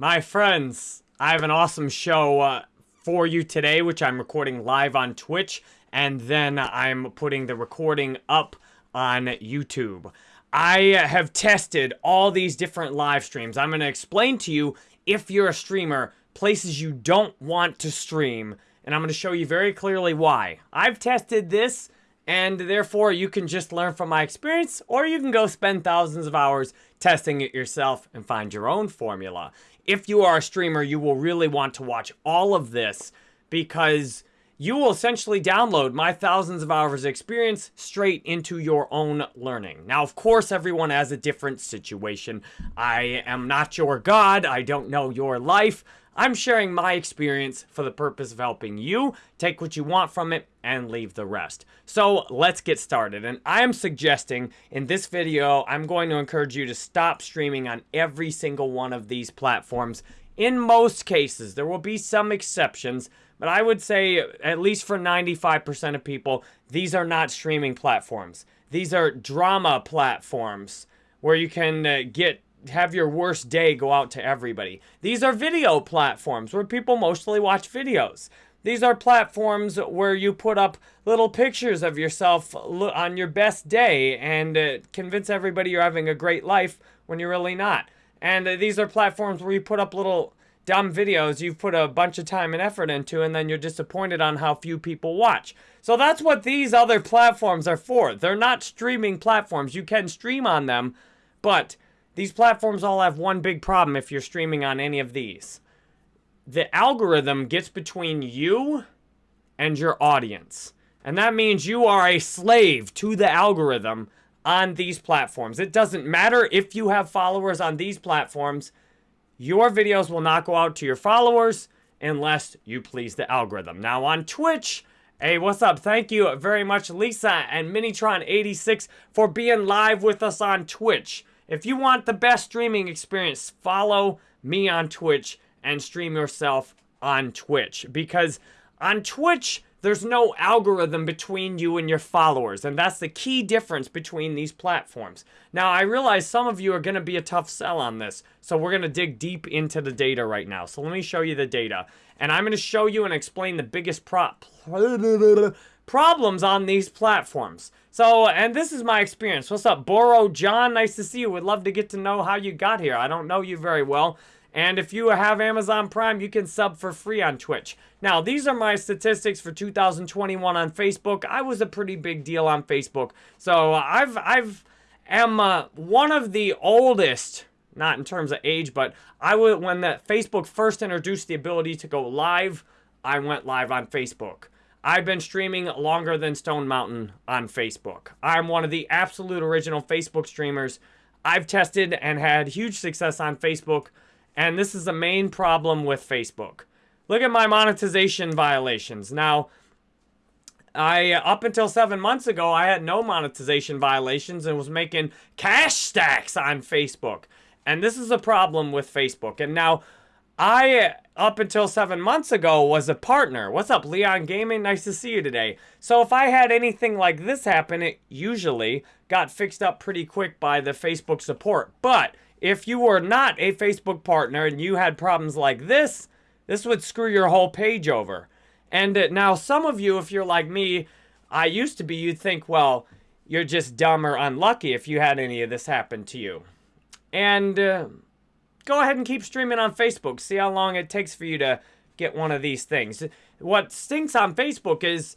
My friends, I have an awesome show uh, for you today, which I'm recording live on Twitch, and then I'm putting the recording up on YouTube. I have tested all these different live streams. I'm going to explain to you, if you're a streamer, places you don't want to stream, and I'm going to show you very clearly why. I've tested this and therefore you can just learn from my experience or you can go spend thousands of hours testing it yourself and find your own formula. If you are a streamer, you will really want to watch all of this because you will essentially download my thousands of hours of experience straight into your own learning. Now, of course, everyone has a different situation. I am not your God. I don't know your life. I'm sharing my experience for the purpose of helping you take what you want from it and leave the rest. So let's get started. And I am suggesting in this video, I'm going to encourage you to stop streaming on every single one of these platforms. In most cases, there will be some exceptions, but I would say at least for 95% of people, these are not streaming platforms. These are drama platforms where you can uh, get have your worst day go out to everybody. These are video platforms where people mostly watch videos. These are platforms where you put up little pictures of yourself on your best day and uh, convince everybody you're having a great life when you're really not. And uh, these are platforms where you put up little dumb videos you've put a bunch of time and effort into and then you're disappointed on how few people watch. So that's what these other platforms are for. They're not streaming platforms. You can stream on them, but these platforms all have one big problem if you're streaming on any of these. The algorithm gets between you and your audience. And that means you are a slave to the algorithm on these platforms. It doesn't matter if you have followers on these platforms. Your videos will not go out to your followers unless you please the algorithm. Now on Twitch, hey, what's up? Thank you very much, Lisa and Minitron86 for being live with us on Twitch. If you want the best streaming experience, follow me on Twitch and stream yourself on Twitch. Because on Twitch, there's no algorithm between you and your followers. And that's the key difference between these platforms. Now, I realize some of you are going to be a tough sell on this. So we're going to dig deep into the data right now. So let me show you the data. And I'm going to show you and explain the biggest prop problems on these platforms. So, and this is my experience. What's up, Boro John? Nice to see you. Would love to get to know how you got here. I don't know you very well. And if you have Amazon Prime, you can sub for free on Twitch. Now, these are my statistics for 2021 on Facebook. I was a pretty big deal on Facebook. So I've, I've, am uh, one of the oldest, not in terms of age, but I would, when that Facebook first introduced the ability to go live, I went live on Facebook. I've been streaming longer than Stone Mountain on Facebook. I'm one of the absolute original Facebook streamers. I've tested and had huge success on Facebook, and this is the main problem with Facebook. Look at my monetization violations. Now, I up until seven months ago, I had no monetization violations and was making cash stacks on Facebook. And this is a problem with Facebook. And now, I, up until seven months ago, was a partner. What's up, Leon Gaming? Nice to see you today. So if I had anything like this happen, it usually got fixed up pretty quick by the Facebook support. But if you were not a Facebook partner and you had problems like this, this would screw your whole page over. And uh, now some of you, if you're like me, I used to be, you'd think, well, you're just dumb or unlucky if you had any of this happen to you. And... Uh, go ahead and keep streaming on Facebook. See how long it takes for you to get one of these things. What stinks on Facebook is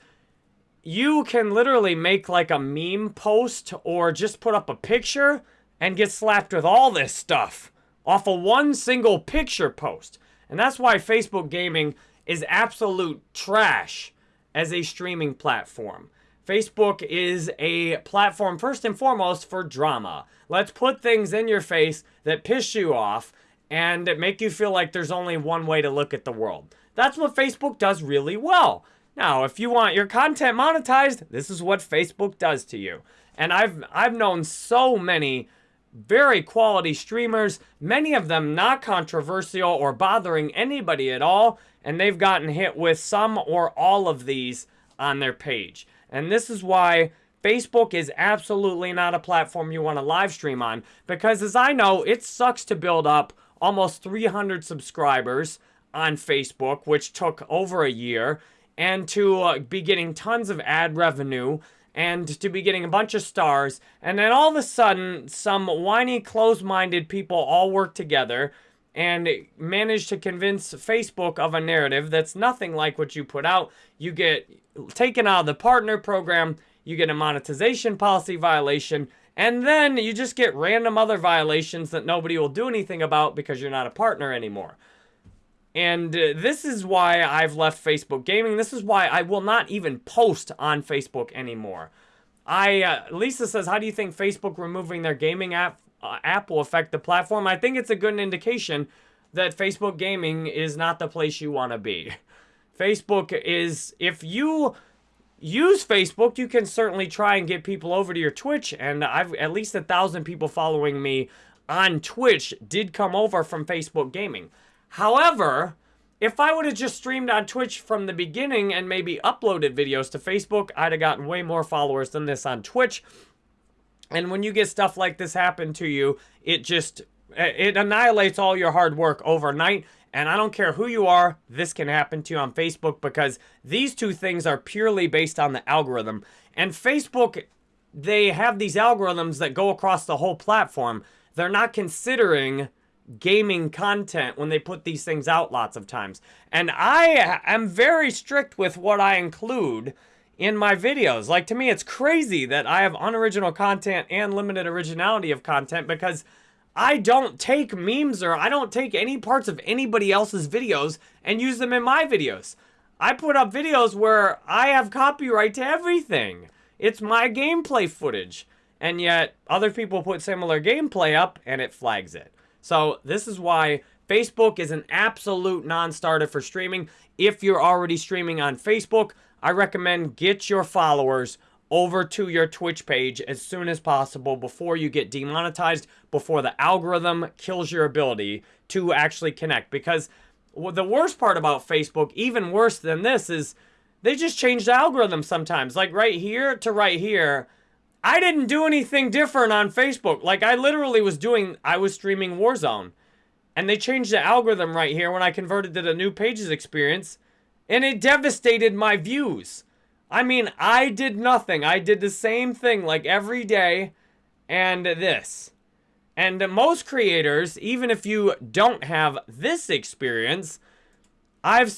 you can literally make like a meme post or just put up a picture and get slapped with all this stuff off of one single picture post. And that's why Facebook gaming is absolute trash as a streaming platform. Facebook is a platform first and foremost for drama. Let's put things in your face that piss you off and make you feel like there's only one way to look at the world. That's what Facebook does really well. Now, if you want your content monetized, this is what Facebook does to you. And I've I've known so many very quality streamers, many of them not controversial or bothering anybody at all, and they've gotten hit with some or all of these on their page. And this is why Facebook is absolutely not a platform you want to live stream on because as I know, it sucks to build up almost 300 subscribers on Facebook, which took over a year, and to uh, be getting tons of ad revenue and to be getting a bunch of stars. And then all of a sudden, some whiny, closed minded people all work together and manage to convince Facebook of a narrative that's nothing like what you put out. You get taken out of the partner program, you get a monetization policy violation, and then you just get random other violations that nobody will do anything about because you're not a partner anymore. And uh, this is why I've left Facebook Gaming. This is why I will not even post on Facebook anymore. I uh, Lisa says, how do you think Facebook removing their gaming app uh, app will affect the platform? I think it's a good indication that Facebook Gaming is not the place you want to be. Facebook is if you use Facebook, you can certainly try and get people over to your Twitch. And I've at least a thousand people following me on Twitch did come over from Facebook Gaming. However, if I would have just streamed on Twitch from the beginning and maybe uploaded videos to Facebook, I'd have gotten way more followers than this on Twitch. And when you get stuff like this happen to you, it just it annihilates all your hard work overnight. And I don't care who you are, this can happen to you on Facebook because these two things are purely based on the algorithm. And Facebook, they have these algorithms that go across the whole platform. They're not considering gaming content when they put these things out lots of times. And I am very strict with what I include in my videos. Like, to me, it's crazy that I have unoriginal content and limited originality of content because I don't take memes or I don't take any parts of anybody else's videos and use them in my videos. I put up videos where I have copyright to everything. It's my gameplay footage. And yet, other people put similar gameplay up and it flags it. So this is why Facebook is an absolute non-starter for streaming. If you're already streaming on Facebook, I recommend get your followers over to your Twitch page as soon as possible before you get demonetized, before the algorithm kills your ability to actually connect. Because the worst part about Facebook, even worse than this, is they just change the algorithm sometimes. Like right here to right here, I didn't do anything different on Facebook. Like, I literally was doing, I was streaming Warzone. And they changed the algorithm right here when I converted to the new pages experience. And it devastated my views. I mean, I did nothing. I did the same thing like every day and this. And most creators, even if you don't have this experience, I've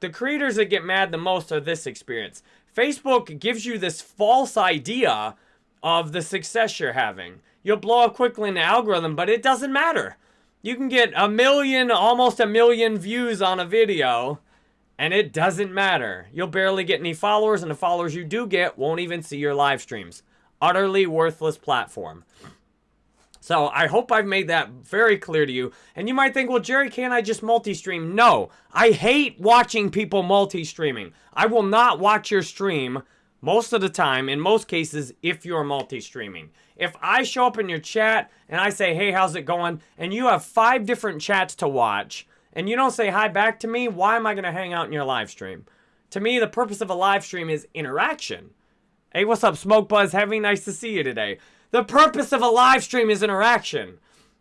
the creators that get mad the most are this experience. Facebook gives you this false idea of the success you're having. You'll blow up quickly in the algorithm, but it doesn't matter. You can get a million, almost a million views on a video, and it doesn't matter. You'll barely get any followers, and the followers you do get won't even see your live streams. Utterly worthless platform. So I hope I've made that very clear to you. And you might think, well, Jerry, can't I just multi-stream? No, I hate watching people multi-streaming. I will not watch your stream most of the time, in most cases, if you're multi-streaming. If I show up in your chat and I say, hey, how's it going? And you have five different chats to watch and you don't say hi back to me, why am I going to hang out in your live stream? To me, the purpose of a live stream is interaction. Hey, what's up, Smoke Buzz Heavy? Nice to see you today. The purpose of a live stream is interaction.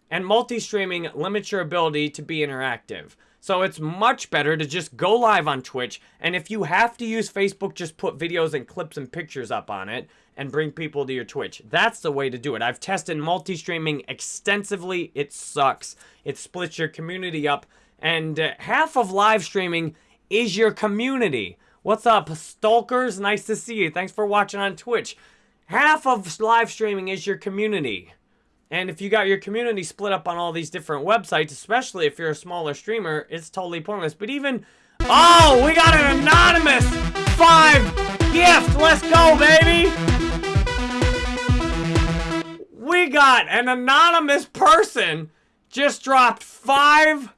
And multi-streaming limits your ability to be interactive. So it's much better to just go live on Twitch. And if you have to use Facebook, just put videos and clips and pictures up on it and bring people to your Twitch. That's the way to do it. I've tested multi-streaming extensively. It sucks. It splits your community up. And uh, half of live streaming is your community. What's up, stalkers? Nice to see you. Thanks for watching on Twitch. Half of live streaming is your community. And if you got your community split up on all these different websites, especially if you're a smaller streamer, it's totally pointless. But even, oh, we got an anonymous five gift. Let's go, baby. We got an anonymous person just dropped five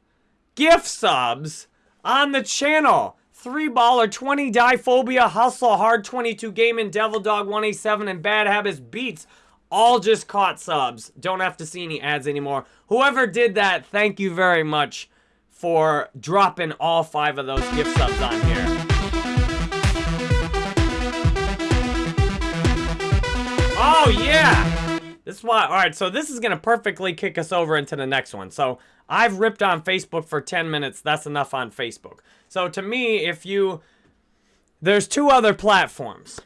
gift subs on the channel. Three baller, 20 die phobia, hustle hard, 22 gaming, devil dog, 187, and bad habits beats all just caught subs. Don't have to see any ads anymore. Whoever did that, thank you very much for dropping all five of those gift subs on here. Oh, yeah! This is why, all right, so this is going to perfectly kick us over into the next one. So I've ripped on Facebook for 10 minutes. That's enough on Facebook. So to me, if you, there's two other platforms.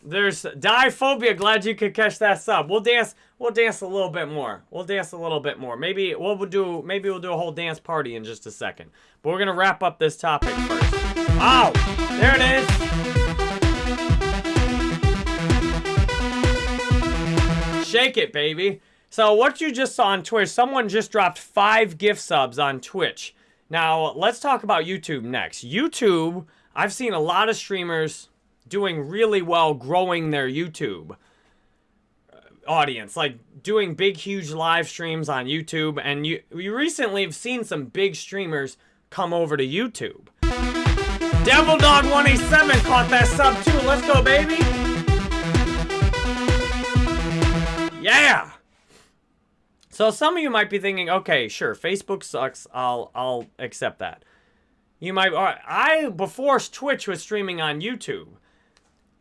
There's Diphobia. Glad you could catch that sub. We'll dance. We'll dance a little bit more. We'll dance a little bit more. Maybe we'll do. Maybe we'll do a whole dance party in just a second. But we're gonna wrap up this topic first. Oh, there it is. Shake it, baby. So what you just saw on Twitch, someone just dropped five gift subs on Twitch. Now let's talk about YouTube next. YouTube, I've seen a lot of streamers doing really well growing their YouTube uh, audience, like doing big, huge live streams on YouTube. And you, you recently have seen some big streamers come over to YouTube. Devil Dog 187 caught that sub too. Let's go, baby. Yeah. So some of you might be thinking, okay, sure, Facebook sucks. I'll I'll accept that. You might. I before Twitch was streaming on YouTube.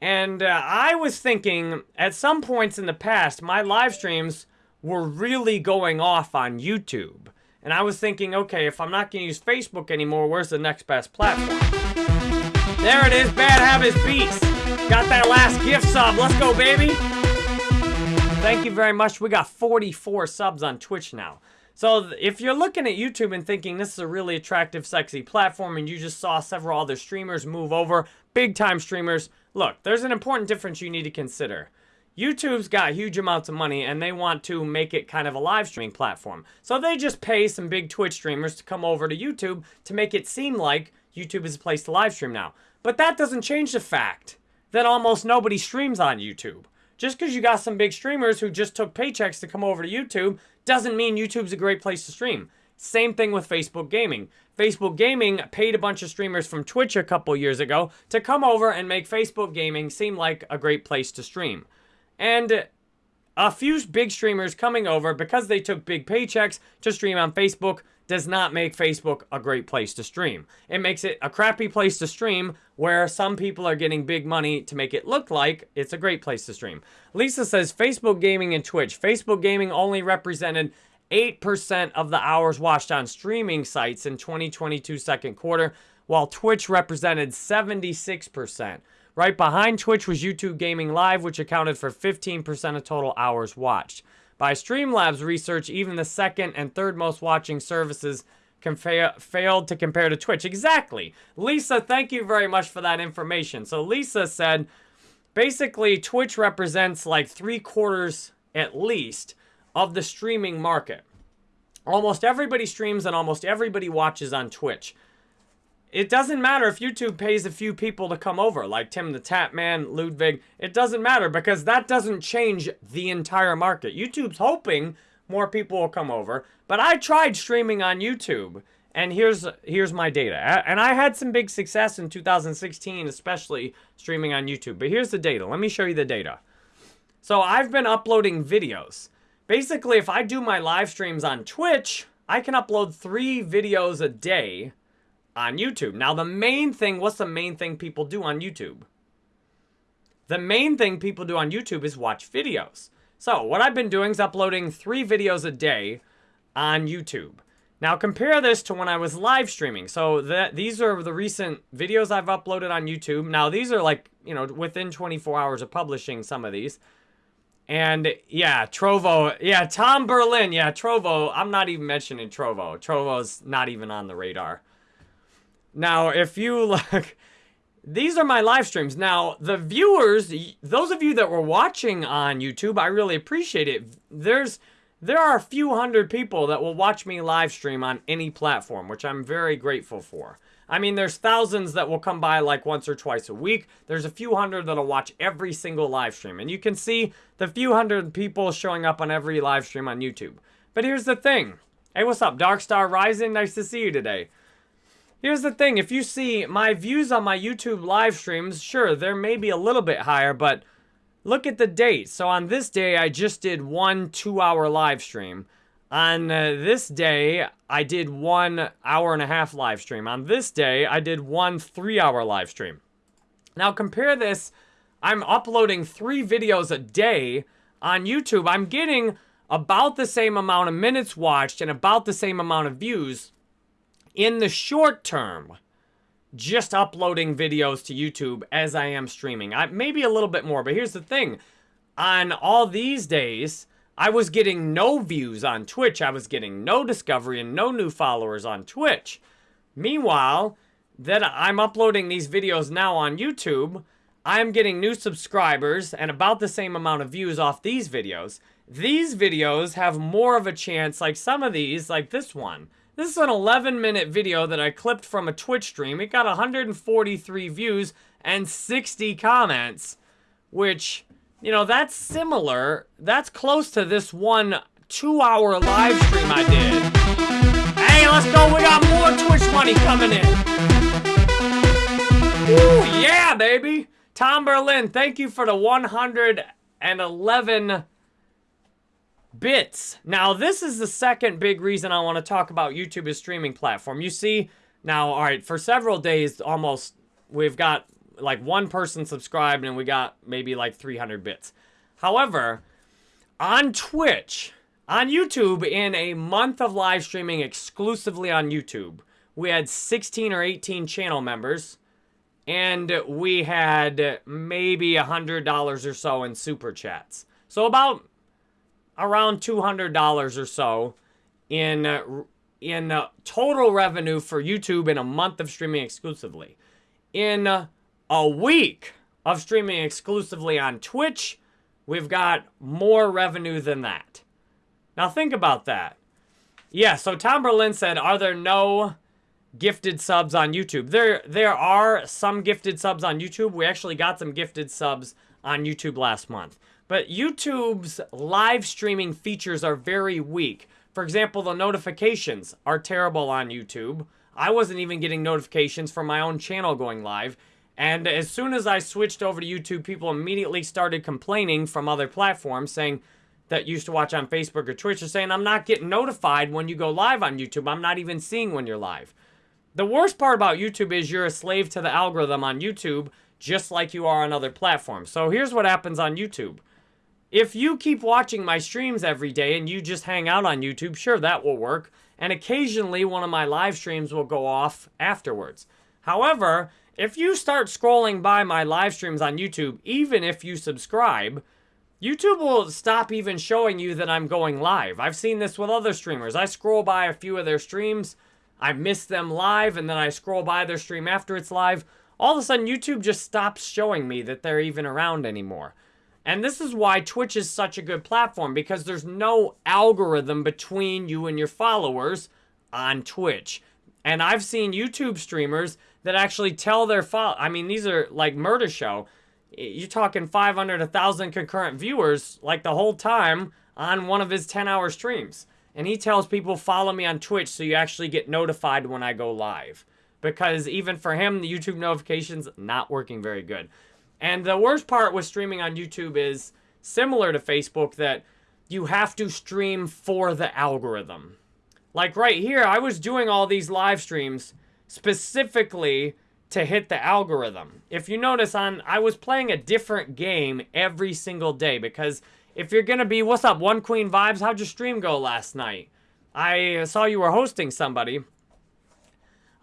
And uh, I was thinking, at some points in the past, my live streams were really going off on YouTube. And I was thinking, okay, if I'm not going to use Facebook anymore, where's the next best platform? There it is, Bad Habits Beats. Got that last gift sub. Let's go, baby. Thank you very much. We got 44 subs on Twitch now. So if you're looking at YouTube and thinking this is a really attractive, sexy platform and you just saw several other streamers move over, big time streamers, Look, there's an important difference you need to consider. YouTube's got huge amounts of money and they want to make it kind of a live streaming platform. So they just pay some big Twitch streamers to come over to YouTube to make it seem like YouTube is a place to live stream now. But that doesn't change the fact that almost nobody streams on YouTube. Just because you got some big streamers who just took paychecks to come over to YouTube doesn't mean YouTube's a great place to stream. Same thing with Facebook Gaming. Facebook Gaming paid a bunch of streamers from Twitch a couple years ago to come over and make Facebook Gaming seem like a great place to stream. And a few big streamers coming over because they took big paychecks to stream on Facebook does not make Facebook a great place to stream. It makes it a crappy place to stream where some people are getting big money to make it look like it's a great place to stream. Lisa says Facebook Gaming and Twitch. Facebook Gaming only represented 8% of the hours watched on streaming sites in 2022 second quarter, while Twitch represented 76%. Right behind Twitch was YouTube Gaming Live, which accounted for 15% of total hours watched. By Streamlabs research, even the second and third most watching services fa failed to compare to Twitch. Exactly. Lisa, thank you very much for that information. So Lisa said, basically, Twitch represents like three quarters at least of the streaming market. Almost everybody streams and almost everybody watches on Twitch. It doesn't matter if YouTube pays a few people to come over, like Tim the Tatman, Ludwig. It doesn't matter because that doesn't change the entire market. YouTube's hoping more people will come over, but I tried streaming on YouTube, and here's here's my data. And I had some big success in 2016, especially streaming on YouTube. But here's the data. Let me show you the data. So I've been uploading videos. Basically, if I do my live streams on Twitch, I can upload three videos a day on YouTube. Now, the main thing, what's the main thing people do on YouTube? The main thing people do on YouTube is watch videos. So, what I've been doing is uploading three videos a day on YouTube. Now, compare this to when I was live streaming. So, that these are the recent videos I've uploaded on YouTube. Now, these are like, you know, within 24 hours of publishing some of these. And yeah, Trovo. Yeah, Tom Berlin. Yeah, Trovo. I'm not even mentioning Trovo. Trovo's not even on the radar. Now, if you look, these are my live streams. Now, the viewers, those of you that were watching on YouTube, I really appreciate it. There's, there are a few hundred people that will watch me live stream on any platform, which I'm very grateful for. I mean, there's thousands that will come by like once or twice a week. There's a few hundred that'll watch every single live stream. And you can see the few hundred people showing up on every live stream on YouTube. But here's the thing. Hey, what's up, Darkstar Rising? Nice to see you today. Here's the thing. If you see my views on my YouTube live streams, sure, they're maybe a little bit higher, but look at the date. So on this day, I just did one two-hour live stream. On uh, this day, I did one hour and a half live stream. On this day, I did one three hour live stream. Now compare this, I'm uploading three videos a day on YouTube, I'm getting about the same amount of minutes watched and about the same amount of views in the short term just uploading videos to YouTube as I am streaming. I, maybe a little bit more, but here's the thing. On all these days, I was getting no views on Twitch. I was getting no discovery and no new followers on Twitch. Meanwhile, that I'm uploading these videos now on YouTube, I'm getting new subscribers and about the same amount of views off these videos. These videos have more of a chance, like some of these, like this one. This is an 11 minute video that I clipped from a Twitch stream. It got 143 views and 60 comments, which, you know, that's similar. That's close to this one two hour live stream I did. Hey, let's go. We got more Twitch money coming in. Ooh, yeah, baby. Tom Berlin, thank you for the 111 bits. Now, this is the second big reason I want to talk about YouTube as streaming platform. You see, now, all right, for several days, almost, we've got like one person subscribed and we got maybe like 300 bits. However, on Twitch, on YouTube, in a month of live streaming exclusively on YouTube, we had 16 or 18 channel members and we had maybe a $100 or so in super chats. So about around $200 or so in uh, in uh, total revenue for YouTube in a month of streaming exclusively. In uh, a week of streaming exclusively on Twitch, we've got more revenue than that. Now think about that. Yeah, so Tom Berlin said, are there no gifted subs on YouTube? There, there are some gifted subs on YouTube. We actually got some gifted subs on YouTube last month. But YouTube's live streaming features are very weak. For example, the notifications are terrible on YouTube. I wasn't even getting notifications from my own channel going live. And as soon as I switched over to YouTube, people immediately started complaining from other platforms saying that used to watch on Facebook or Twitch are saying, I'm not getting notified when you go live on YouTube. I'm not even seeing when you're live. The worst part about YouTube is you're a slave to the algorithm on YouTube, just like you are on other platforms. So here's what happens on YouTube. If you keep watching my streams every day and you just hang out on YouTube, sure, that will work. And occasionally one of my live streams will go off afterwards. However, if you start scrolling by my live streams on YouTube, even if you subscribe, YouTube will stop even showing you that I'm going live. I've seen this with other streamers. I scroll by a few of their streams, I miss them live, and then I scroll by their stream after it's live. All of a sudden, YouTube just stops showing me that they're even around anymore. And this is why Twitch is such a good platform because there's no algorithm between you and your followers on Twitch. And I've seen YouTube streamers that actually tell their follow I mean, these are like Murder Show. You're talking 500, 1,000 concurrent viewers like the whole time on one of his 10-hour streams. And he tells people, follow me on Twitch so you actually get notified when I go live. Because even for him, the YouTube notifications not working very good. And the worst part with streaming on YouTube is similar to Facebook that you have to stream for the algorithm. Like right here, I was doing all these live streams specifically to hit the algorithm. If you notice on, I was playing a different game every single day because if you're gonna be, what's up, One Queen Vibes, how'd your stream go last night? I saw you were hosting somebody.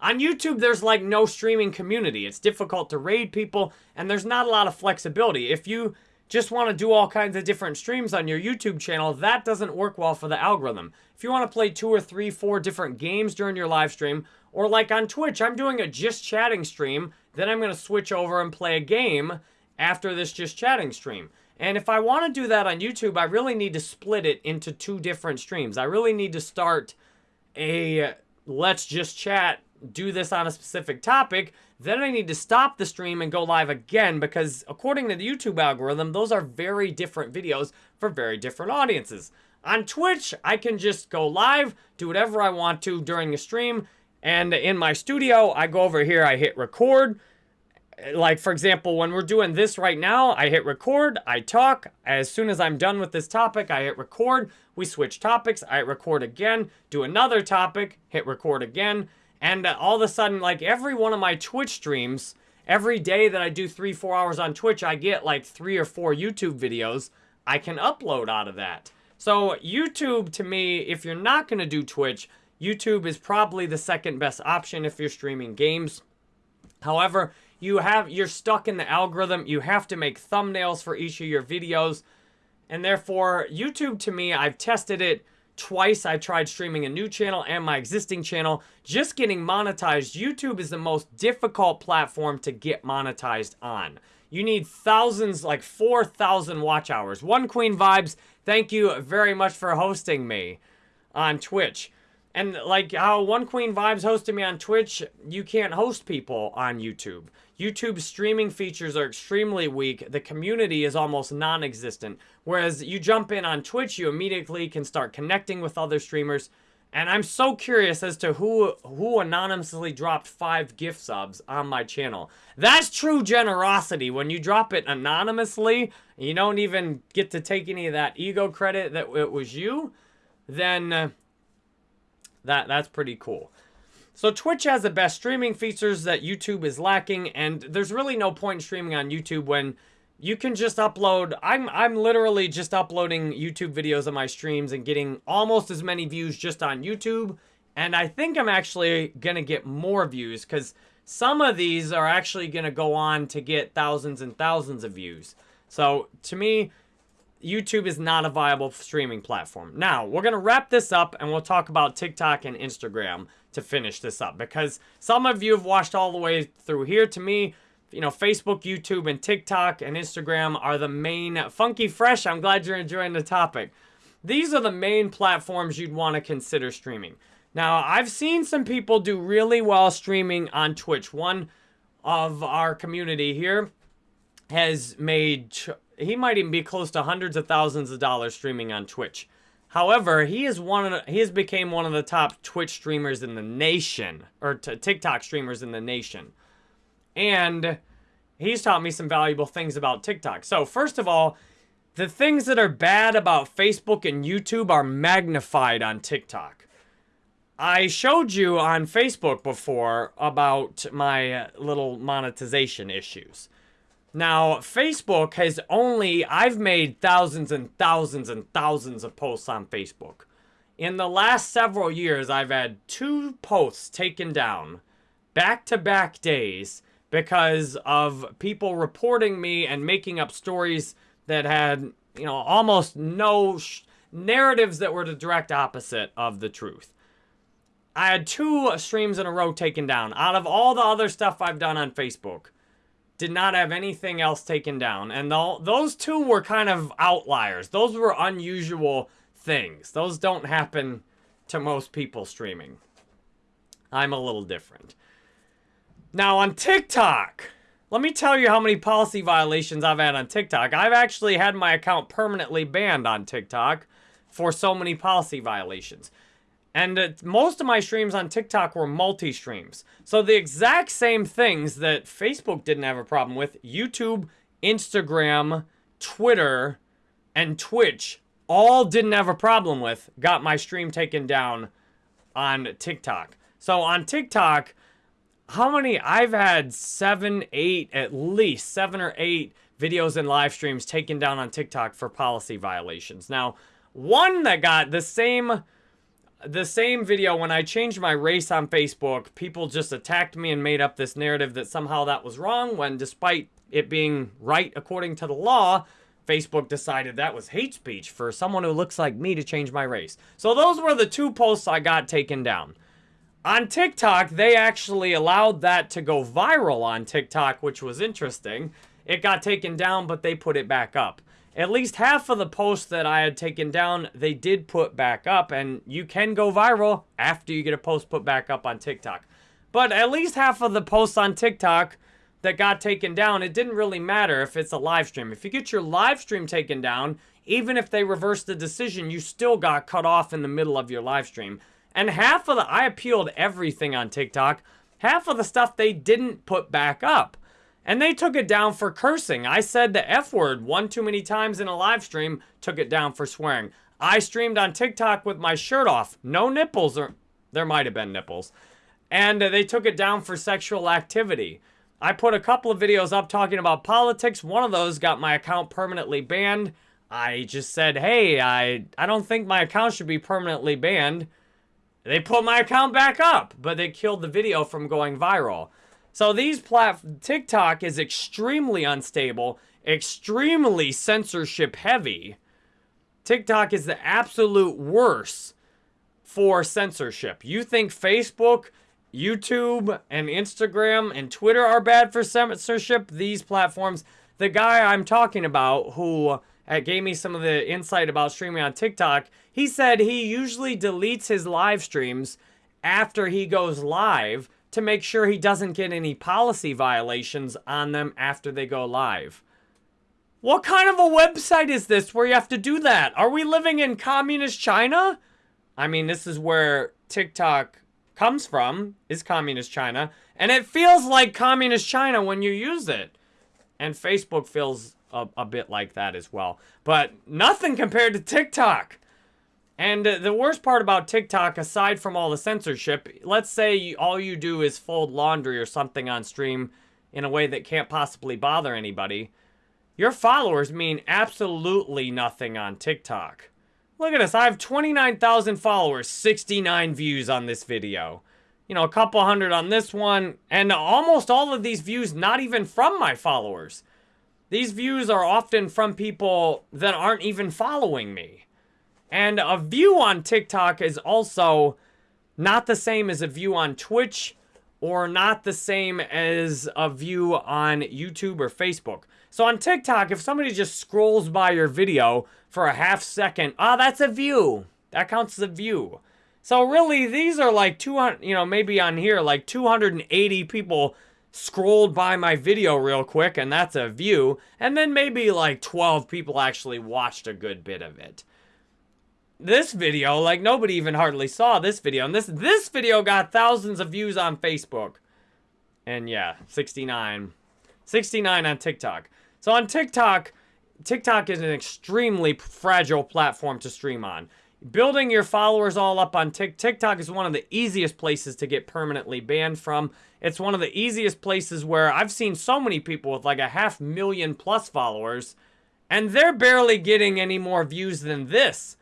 On YouTube, there's like no streaming community. It's difficult to raid people, and there's not a lot of flexibility. If you just want to do all kinds of different streams on your YouTube channel, that doesn't work well for the algorithm. If you want to play two or three, four different games during your live stream, or like on Twitch, I'm doing a just chatting stream, then I'm going to switch over and play a game after this just chatting stream. And if I want to do that on YouTube, I really need to split it into two different streams. I really need to start a let's just chat do this on a specific topic, then I need to stop the stream and go live again because according to the YouTube algorithm, those are very different videos for very different audiences. On Twitch, I can just go live, do whatever I want to during the stream, and in my studio, I go over here, I hit record. Like, for example, when we're doing this right now, I hit record, I talk. As soon as I'm done with this topic, I hit record. We switch topics, I hit record again, do another topic, hit record again. And uh, all of a sudden, like every one of my Twitch streams, every day that I do three, four hours on Twitch, I get like three or four YouTube videos I can upload out of that. So YouTube, to me, if you're not going to do Twitch, YouTube is probably the second best option if you're streaming games. However, you have you're stuck in the algorithm. You have to make thumbnails for each of your videos. And therefore, YouTube to me, I've tested it twice. I tried streaming a new channel and my existing channel. Just getting monetized, YouTube is the most difficult platform to get monetized on. You need thousands, like 4,000 watch hours. One Queen Vibes, thank you very much for hosting me on Twitch. And like how One Queen Vibes hosted me on Twitch, you can't host people on YouTube. YouTube's streaming features are extremely weak. The community is almost non-existent. Whereas you jump in on Twitch, you immediately can start connecting with other streamers. And I'm so curious as to who who anonymously dropped five gift subs on my channel. That's true generosity. When you drop it anonymously, you don't even get to take any of that ego credit that it was you, then uh, that that's pretty cool. So Twitch has the best streaming features that YouTube is lacking, and there's really no point in streaming on YouTube when you can just upload. I'm I'm literally just uploading YouTube videos of my streams and getting almost as many views just on YouTube. And I think I'm actually gonna get more views because some of these are actually gonna go on to get thousands and thousands of views. So to me, YouTube is not a viable streaming platform. Now, we're going to wrap this up and we'll talk about TikTok and Instagram to finish this up because some of you have watched all the way through here. To me, you know, Facebook, YouTube, and TikTok and Instagram are the main funky fresh. I'm glad you're enjoying the topic. These are the main platforms you'd want to consider streaming. Now, I've seen some people do really well streaming on Twitch. One of our community here has made, he might even be close to hundreds of thousands of dollars streaming on Twitch. However, he is one of he has became one of the top Twitch streamers in the nation, or TikTok streamers in the nation. And he's taught me some valuable things about TikTok. So first of all, the things that are bad about Facebook and YouTube are magnified on TikTok. I showed you on Facebook before about my little monetization issues. Now, Facebook has only, I've made thousands and thousands and thousands of posts on Facebook. In the last several years, I've had two posts taken down back-to-back -back days because of people reporting me and making up stories that had, you know, almost no narratives that were the direct opposite of the truth. I had two streams in a row taken down. Out of all the other stuff I've done on Facebook, did not have anything else taken down. And th those two were kind of outliers. Those were unusual things. Those don't happen to most people streaming. I'm a little different. Now on TikTok, let me tell you how many policy violations I've had on TikTok. I've actually had my account permanently banned on TikTok for so many policy violations. And uh, most of my streams on TikTok were multi-streams. So the exact same things that Facebook didn't have a problem with, YouTube, Instagram, Twitter, and Twitch all didn't have a problem with, got my stream taken down on TikTok. So on TikTok, how many? I've had seven, eight, at least seven or eight videos and live streams taken down on TikTok for policy violations. Now, one that got the same the same video when I changed my race on Facebook, people just attacked me and made up this narrative that somehow that was wrong when despite it being right according to the law, Facebook decided that was hate speech for someone who looks like me to change my race. So those were the two posts I got taken down. On TikTok, they actually allowed that to go viral on TikTok, which was interesting. It got taken down, but they put it back up. At least half of the posts that I had taken down, they did put back up, and you can go viral after you get a post put back up on TikTok. But at least half of the posts on TikTok that got taken down, it didn't really matter if it's a live stream. If you get your live stream taken down, even if they reverse the decision, you still got cut off in the middle of your live stream. And half of the, I appealed everything on TikTok. Half of the stuff they didn't put back up. And they took it down for cursing. I said the F word one too many times in a live stream, took it down for swearing. I streamed on TikTok with my shirt off. No nipples, or there might have been nipples. And they took it down for sexual activity. I put a couple of videos up talking about politics. One of those got my account permanently banned. I just said, hey, I, I don't think my account should be permanently banned. They put my account back up, but they killed the video from going viral. So these plat TikTok is extremely unstable, extremely censorship heavy. TikTok is the absolute worst for censorship. You think Facebook, YouTube, and Instagram and Twitter are bad for censorship? These platforms, the guy I'm talking about who uh, gave me some of the insight about streaming on TikTok, he said he usually deletes his live streams after he goes live to make sure he doesn't get any policy violations on them after they go live. What kind of a website is this where you have to do that? Are we living in communist China? I mean, this is where TikTok comes from, is communist China. And it feels like communist China when you use it. And Facebook feels a, a bit like that as well. But nothing compared to TikTok. And the worst part about TikTok, aside from all the censorship, let's say all you do is fold laundry or something on stream in a way that can't possibly bother anybody. Your followers mean absolutely nothing on TikTok. Look at this. I have 29,000 followers, 69 views on this video. You know, a couple hundred on this one, and almost all of these views not even from my followers. These views are often from people that aren't even following me. And a view on TikTok is also not the same as a view on Twitch or not the same as a view on YouTube or Facebook. So on TikTok, if somebody just scrolls by your video for a half second, ah, oh, that's a view. That counts as a view. So really, these are like 200, you know, maybe on here, like 280 people scrolled by my video real quick, and that's a view. And then maybe like 12 people actually watched a good bit of it. This video, like nobody even hardly saw this video. And this, this video got thousands of views on Facebook. And yeah, 69. 69 on TikTok. So on TikTok, TikTok is an extremely fragile platform to stream on. Building your followers all up on TikTok is one of the easiest places to get permanently banned from. It's one of the easiest places where I've seen so many people with like a half million plus followers, and they're barely getting any more views than this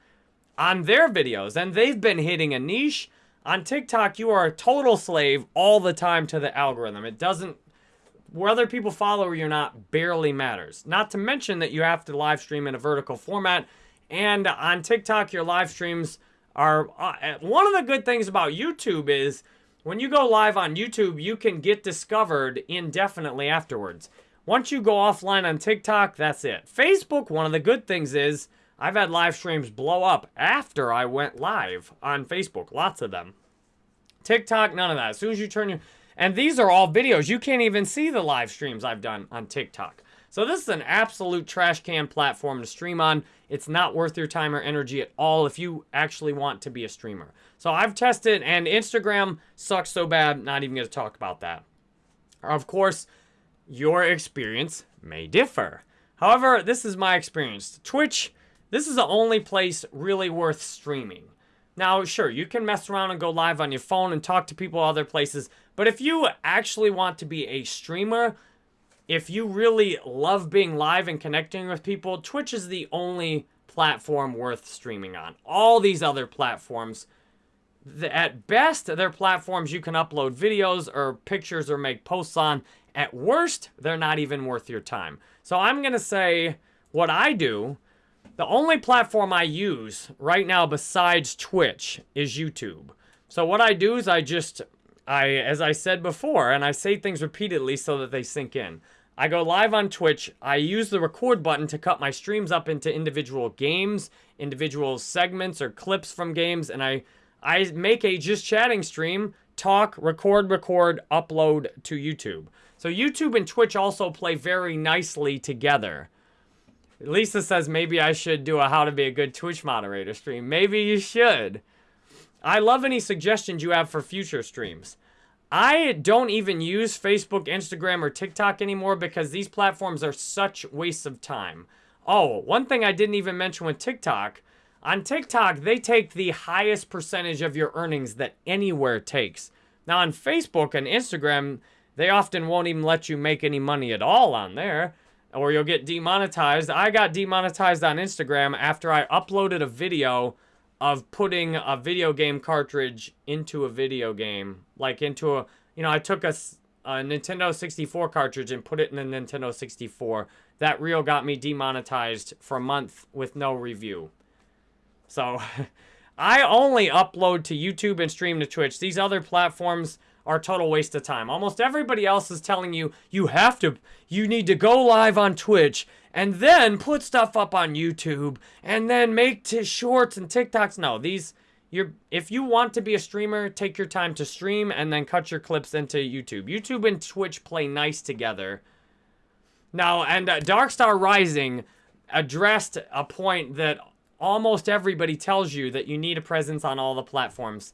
on their videos. And they've been hitting a niche. On TikTok, you are a total slave all the time to the algorithm. It doesn't whether people follow or you're not barely matters. Not to mention that you have to live stream in a vertical format. And on TikTok, your live streams are... Uh, one of the good things about YouTube is when you go live on YouTube, you can get discovered indefinitely afterwards. Once you go offline on TikTok, that's it. Facebook, one of the good things is I've had live streams blow up after I went live on Facebook. Lots of them. TikTok, none of that. As soon as you turn your... And these are all videos. You can't even see the live streams I've done on TikTok. So this is an absolute trash can platform to stream on. It's not worth your time or energy at all if you actually want to be a streamer. So I've tested, and Instagram sucks so bad, not even to talk about that. Of course, your experience may differ. However, this is my experience. Twitch, this is the only place really worth streaming. Now, sure, you can mess around and go live on your phone and talk to people other places, but if you actually want to be a streamer, if you really love being live and connecting with people, Twitch is the only platform worth streaming on. All these other platforms, at best, they're platforms you can upload videos or pictures or make posts on. At worst, they're not even worth your time. So I'm going to say what I do the only platform I use right now besides Twitch is YouTube. So what I do is I just, I as I said before, and I say things repeatedly so that they sink in. I go live on Twitch. I use the record button to cut my streams up into individual games, individual segments or clips from games, and I I make a just chatting stream, talk, record, record, upload to YouTube. So YouTube and Twitch also play very nicely together. Lisa says maybe I should do a how to be a good Twitch moderator stream. Maybe you should. I love any suggestions you have for future streams. I don't even use Facebook, Instagram, or TikTok anymore because these platforms are such wastes of time. Oh, one thing I didn't even mention with TikTok. On TikTok, they take the highest percentage of your earnings that anywhere takes. Now on Facebook and Instagram, they often won't even let you make any money at all on there. Or you'll get demonetized. I got demonetized on Instagram after I uploaded a video of putting a video game cartridge into a video game. Like into a, you know, I took a, a Nintendo 64 cartridge and put it in the Nintendo 64. That reel got me demonetized for a month with no review. So I only upload to YouTube and stream to Twitch. These other platforms are total waste of time. Almost everybody else is telling you you have to, you need to go live on Twitch and then put stuff up on YouTube and then make t- shorts and TikToks. No, these you're if you want to be a streamer, take your time to stream and then cut your clips into YouTube. YouTube and Twitch play nice together. Now, and uh, Darkstar Rising addressed a point that almost everybody tells you that you need a presence on all the platforms,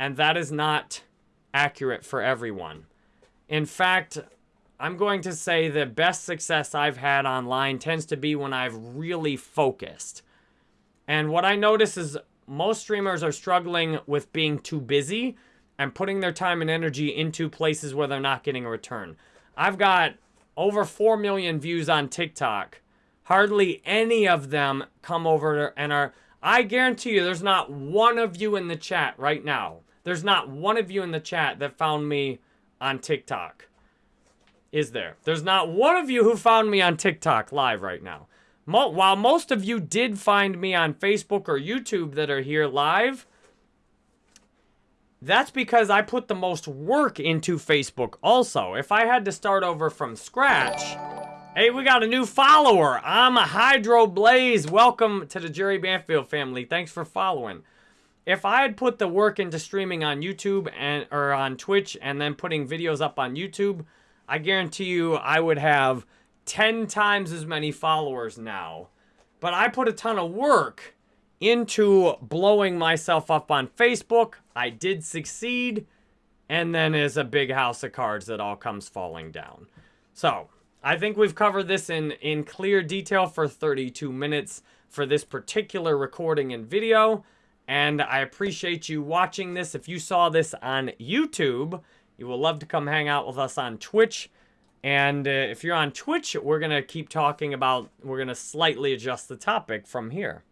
and that is not accurate for everyone. In fact, I'm going to say the best success I've had online tends to be when I've really focused. And what I notice is most streamers are struggling with being too busy and putting their time and energy into places where they're not getting a return. I've got over 4 million views on TikTok. Hardly any of them come over and are. I guarantee you, there's not one of you in the chat right now. There's not one of you in the chat that found me on TikTok is there. There's not one of you who found me on TikTok live right now. Mo while most of you did find me on Facebook or YouTube that are here live, that's because I put the most work into Facebook also. If I had to start over from scratch, hey, we got a new follower. I'm a Hydro Blaze. Welcome to the Jerry Banfield family. Thanks for following. If I had put the work into streaming on YouTube and or on Twitch and then putting videos up on YouTube, I guarantee you I would have 10 times as many followers now. But I put a ton of work into blowing myself up on Facebook. I did succeed. And then is a big house of cards that all comes falling down. So, I think we've covered this in, in clear detail for 32 minutes for this particular recording and video. And I appreciate you watching this. If you saw this on YouTube, you will love to come hang out with us on Twitch. And uh, if you're on Twitch, we're going to keep talking about, we're going to slightly adjust the topic from here.